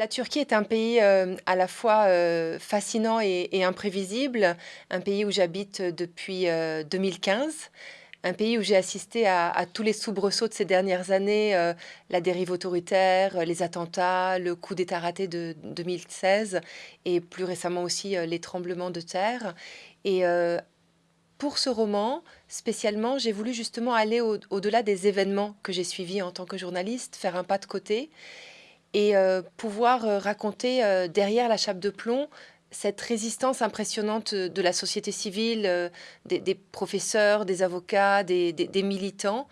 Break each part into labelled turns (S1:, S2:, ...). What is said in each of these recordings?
S1: La Turquie est un pays euh, à la fois euh, fascinant et, imprévisible, un pays où j'habite depuis 2015, euh, un pays où j'ai assisté à, tous les soubresauts de ces dernières années, la dérive autoritaire, les attentats, le coup d'État raté de 2016 et plus récemment aussi les tremblements de terre. Et pour ce roman, spécialement, j'ai voulu justement aller au-delà des événements que j'ai suivis en tant que journaliste, faire un pas de côté et euh, pouvoir euh, raconter euh, derrière la chape de plomb cette résistance impressionnante de la société civile, des, professeurs, des avocats, des, militants.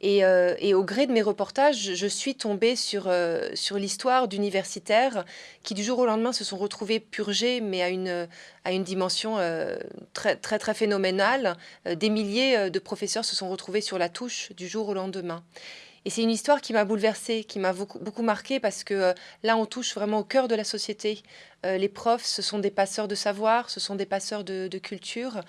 S1: Et, au gré de mes reportages, je suis tombée sur, sur l'histoire d'universitaires qui du jour au lendemain se sont retrouvés purgés, mais à une, à une dimension très, très, très phénoménale. Des milliers de professeurs se sont retrouvés sur la touche du jour au lendemain. Et c'est une histoire qui m'a bouleversée, qui m'a beaucoup, marquée parce que euh, là, on touche vraiment au cœur de la société. Euh, les profs, ce sont des passeurs de savoir, ce sont des passeurs de, culture.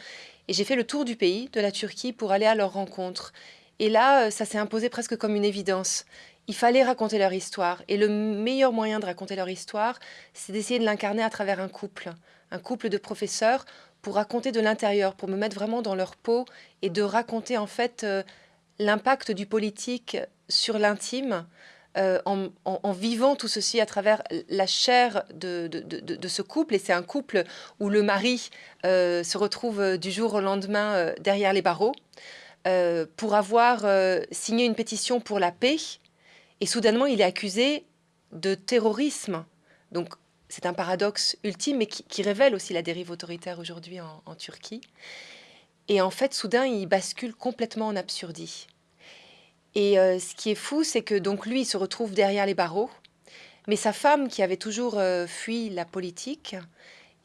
S1: Et j'ai fait le tour du pays, de la Turquie, pour aller à leur rencontre. Et là, euh, ça s'est imposé presque comme une évidence. Il fallait raconter leur histoire. Et le meilleur moyen de raconter leur histoire, c'est d'essayer de l'incarner à travers un couple. Un couple de professeurs pour raconter de l'intérieur, pour me mettre vraiment dans leur peau et de raconter en fait l'impact du politique sur l'intime, euh, en, vivant tout ceci à travers la chair de, ce couple. Et c'est un couple où le mari euh, se retrouve du jour au lendemain euh, derrière les barreaux pour avoir signé une pétition pour la paix. Et soudainement, il est accusé de terrorisme. Donc, c'est un paradoxe ultime, mais qui, révèle aussi la dérive autoritaire aujourd'hui en Turquie. Et en fait, soudain, il bascule complètement en absurdie. Et euh, ce qui est fou, c'est que donc lui, il se retrouve derrière les barreaux, mais sa femme, qui avait toujours euh, fui la politique,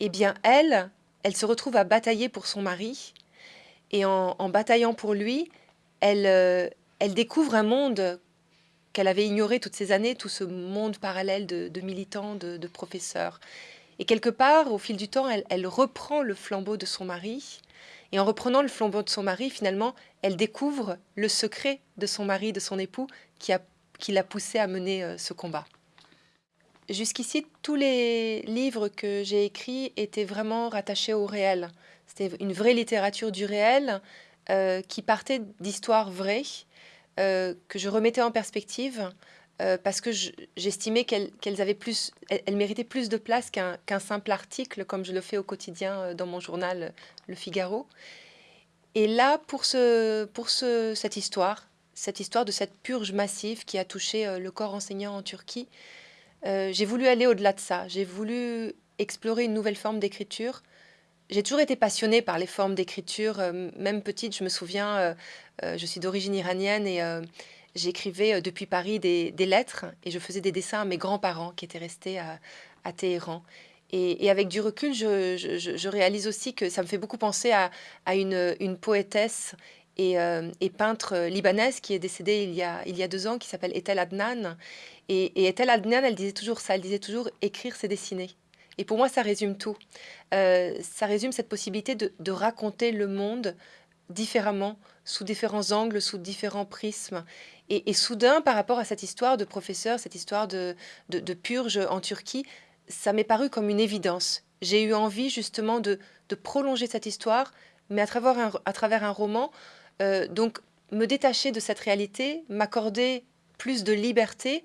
S1: eh bien, elle, elle se retrouve à batailler pour son mari. Et en, bataillant pour lui, elle, euh, elle découvre un monde qu'elle avait ignoré toutes ces années, tout ce monde parallèle de, militants, de, professeurs. Et quelque part, au fil du temps, elle, reprend le flambeau de son mari et en reprenant le flambeau de son mari, finalement, elle découvre le secret de son mari, de son époux, qui l'a qui poussé à mener euh, ce combat. Jusqu'ici, tous les livres que j'ai écrits étaient vraiment rattachés au réel. C'était une vraie littérature du réel euh, qui partait d'histoires vraies, euh, que je remettais en perspective euh, parce que j'estimais qu'elles avaient plus, elles, méritaient plus de place qu'un simple article, comme je le fais au quotidien euh, dans mon journal Le Figaro. Et là, pour, ce, pour ce, cette histoire, cette histoire de cette purge massive qui a touché euh, le corps enseignant en Turquie, j'ai voulu aller au-delà de ça. J'ai voulu explorer une nouvelle forme d'écriture. J'ai toujours été passionnée par les formes d'écriture. même petite, je me souviens, je suis d'origine iranienne et j'écrivais euh, depuis Paris des, lettres et je faisais des dessins à mes grands-parents qui étaient restés à, Téhéran. Et, avec du recul, je, réalise aussi que ça me fait beaucoup penser à, une, poétesse euh, et, peintre libanaise qui est décédée il y a, deux ans, qui s'appelle Etel Adnan. Et, et Etel Adnan, elle disait toujours ça, elle disait toujours écrire, c'est dessiner. Et pour moi, ça résume tout. Euh, ça résume cette possibilité de raconter le monde différemment, sous différents angles, sous différents prismes. Et, soudain, par rapport à cette histoire de professeur, cette histoire de, purge en Turquie, ça m'est paru comme une évidence. J'ai eu envie justement de, prolonger cette histoire, mais à travers un, à travers un roman. Euh, donc, me détacher de cette réalité, m'accorder plus de liberté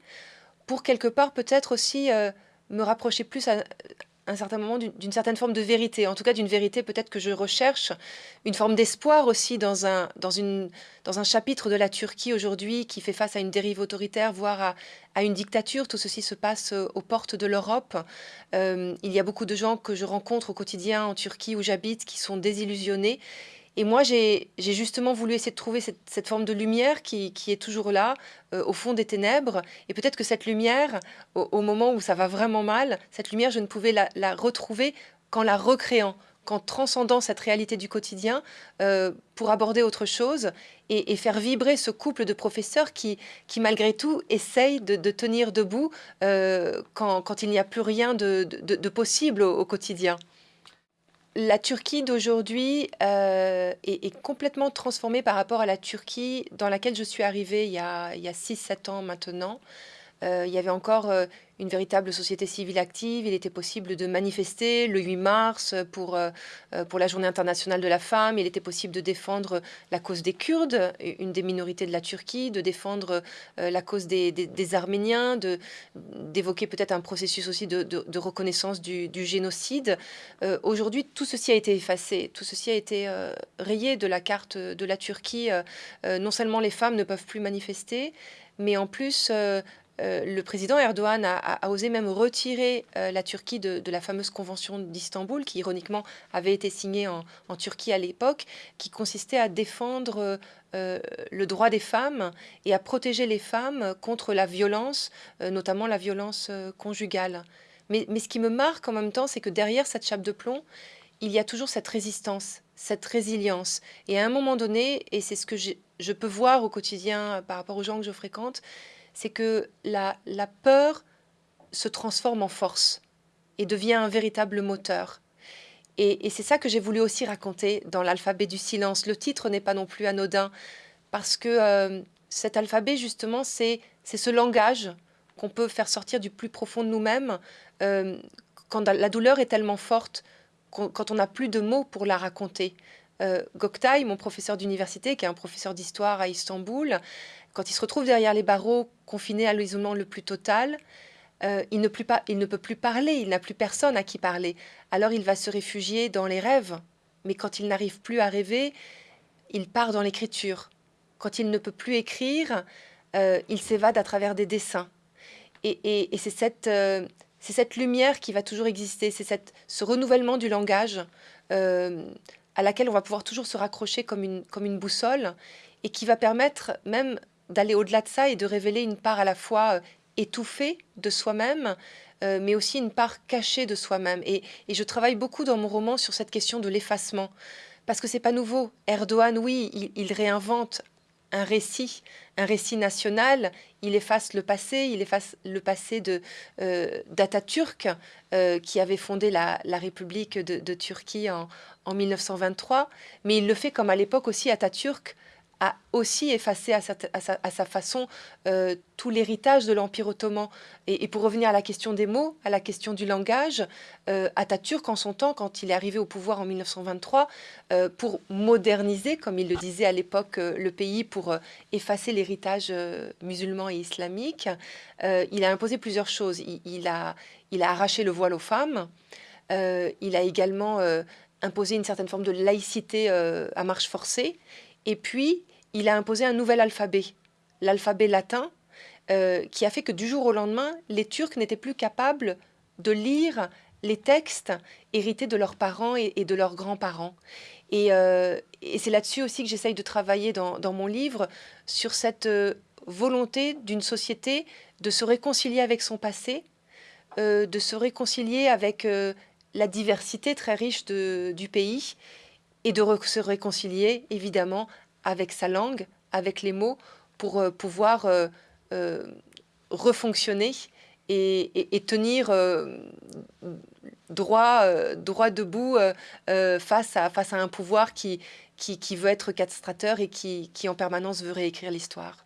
S1: pour quelque part peut-être aussi euh, me rapprocher plus à, un certain moment d'une certaine forme de vérité, en tout cas d'une vérité peut-être que je recherche, une forme d'espoir aussi dans un, dans, une, dans un chapitre de la Turquie aujourd'hui qui fait face à une dérive autoritaire, voire à, une dictature. Tout ceci se passe euh, aux portes de l'Europe. Euh, il y a beaucoup de gens que je rencontre au quotidien en Turquie où j'habite qui sont désillusionnés et moi, j'ai justement voulu essayer de trouver cette, forme de lumière qui, est toujours là, euh, au fond des ténèbres. Et peut-être que cette lumière, au, moment où ça va vraiment mal, cette lumière, je ne pouvais la, retrouver qu'en la recréant, qu'en transcendant cette réalité du quotidien euh, pour aborder autre chose et, faire vibrer ce couple de professeurs qui, malgré tout, essayent de, tenir debout euh, quand, il n'y a plus rien de, possible au quotidien la Turquie d'aujourd'hui euh, est, complètement transformée par rapport à la Turquie dans laquelle je suis arrivée il y a, 6-7 ans maintenant. Il y avait encore une véritable société civile active. Il était possible de manifester le 8 mars pour, euh, euh, pour la Journée internationale de la femme. Il était possible de défendre la cause des Kurdes, une des minorités de la Turquie, de défendre euh, la cause des, des, Arméniens, d'évoquer peut-être un processus aussi de, de, reconnaissance du, génocide. Aujourd'hui, tout ceci a été effacé, tout ceci a été rayé de la carte de la Turquie. non seulement les femmes ne peuvent plus manifester, mais en plus, euh, le président Erdogan a, osé même retirer euh, la Turquie de, la fameuse convention d'Istanbul, qui ironiquement avait été signée en, Turquie à l'époque, qui consistait à défendre euh, le droit des femmes et à protéger les femmes contre la violence, notamment la violence conjugale. Mais, ce qui me marque en même temps, c'est que derrière cette chape de plomb, il y a toujours cette résistance, cette résilience. Et à un moment donné, et c'est ce que je peux voir au quotidien par rapport aux gens que je fréquente, c'est que la, peur se transforme en force et devient un véritable moteur. Et, c'est ça que j'ai voulu aussi raconter dans l'alphabet du silence. Le titre n'est pas non plus anodin, parce que euh, cet alphabet, justement, c'est ce langage qu'on peut faire sortir du plus profond de nous-mêmes euh, quand la douleur est tellement forte, quand on n'a plus de mots pour la raconter. Euh, mon professeur d'université, qui est un professeur d'histoire à Istanbul, quand il se retrouve derrière les barreaux, confiné à l'isolement le plus total, euh, il, ne peut plus parler, il n'a plus personne à qui parler. Alors il va se réfugier dans les rêves. Mais quand il n'arrive plus à rêver, il part dans l'écriture. Quand il ne peut plus écrire, euh, il s'évade à travers des dessins. Et, c'est cette, euh, lumière qui va toujours exister, c'est ce renouvellement du langage à laquelle on va pouvoir toujours se raccrocher comme une boussole et qui va permettre même d'aller au-delà de ça et de révéler une part à la fois euh, étouffée de soi-même, euh, mais aussi une part cachée de soi-même. Et, je travaille beaucoup dans mon roman sur cette question de l'effacement, parce que c'est pas nouveau. Erdogan, oui, il, réinvente un récit, un récit national, il efface le passé, il efface le passé de euh, d'Atatürk, qui avait fondé la, République de, Turquie en, en, 1923, mais il le fait comme à l'époque aussi Atatürk a aussi effacé à sa, façon euh, tout l'héritage de l'Empire ottoman. Et, pour revenir à la question des mots, à la question du langage, euh, Atatürk, en son temps, quand il est arrivé au pouvoir en 1923, euh, pour moderniser, comme il le disait à l'époque, le pays, pour effacer l'héritage musulman et islamique, il a imposé plusieurs choses. Il, a, il a arraché le voile aux femmes, il a également imposé une certaine forme de laïcité à marche forcée, et puis il a imposé un nouvel alphabet, l'alphabet latin, euh, qui a fait que du jour au lendemain, les Turcs n'étaient plus capables de lire les textes hérités de leurs parents et, de leurs grands-parents. Euh, et, c'est là-dessus aussi que j'essaye de travailler dans, mon livre, sur cette euh, volonté d'une société de se réconcilier avec son passé, de se réconcilier avec la diversité très riche du pays, et de se réconcilier évidemment avec sa langue, avec les mots, pour euh, pouvoir euh, euh, refonctionner et, tenir droit, droit debout face, à, face à un pouvoir qui, qui, veut être castrateur et qui, qui en permanence veut réécrire l'histoire.